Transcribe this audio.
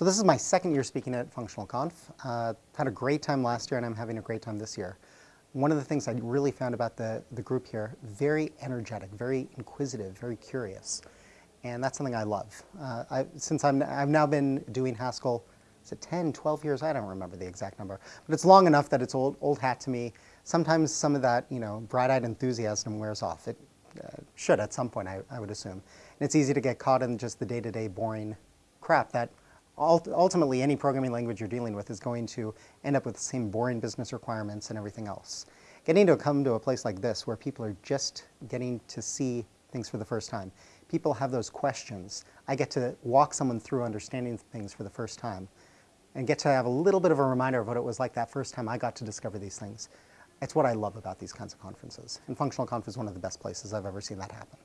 So this is my second year speaking at Functional Conf. Uh, had a great time last year and I'm having a great time this year. One of the things I really found about the, the group here, very energetic, very inquisitive, very curious. And that's something I love. Uh, I, since I'm, I've now been doing Haskell, is it 10, 12 years? I don't remember the exact number. But it's long enough that it's old, old hat to me. Sometimes some of that, you know, bright-eyed enthusiasm wears off. It uh, should at some point, I, I would assume. And it's easy to get caught in just the day-to-day -day boring crap that ultimately any programming language you're dealing with is going to end up with the same boring business requirements and everything else. Getting to come to a place like this where people are just getting to see things for the first time. People have those questions. I get to walk someone through understanding things for the first time and get to have a little bit of a reminder of what it was like that first time I got to discover these things. It's what I love about these kinds of conferences. And Functional Conf is one of the best places I've ever seen that happen.